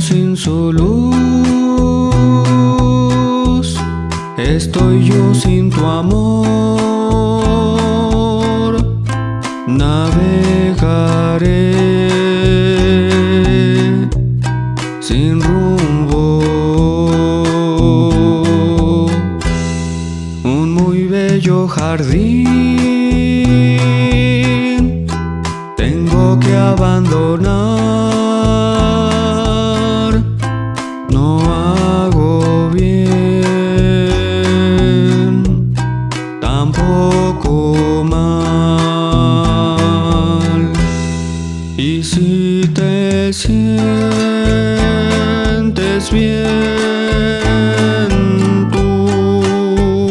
sin su luz Estoy yo sin tu amor. Navegaré sin rumbo. Un muy bello jardín. Tengo que abandonar te sientes bien tú,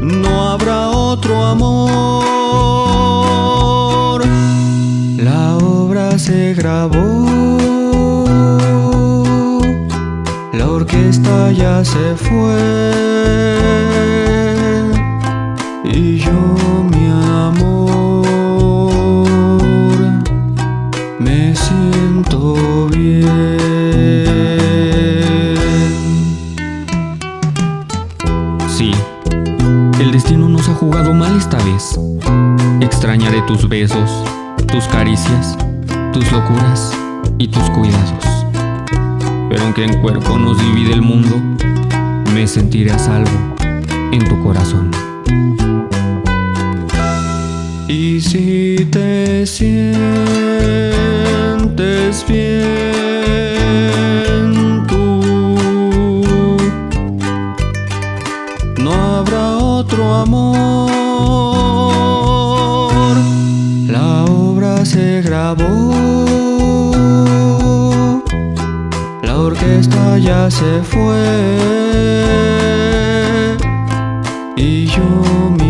no habrá otro amor. La obra se grabó, la orquesta ya se fue. Y yo Sí, el destino nos ha jugado mal esta vez. Extrañaré tus besos, tus caricias, tus locuras y tus cuidados. Pero aunque en cuerpo nos divide el mundo, me sentiré a salvo en tu corazón. Y si te sientes bien no habrá otro amor. La obra se grabó, la orquesta ya se fue y yo me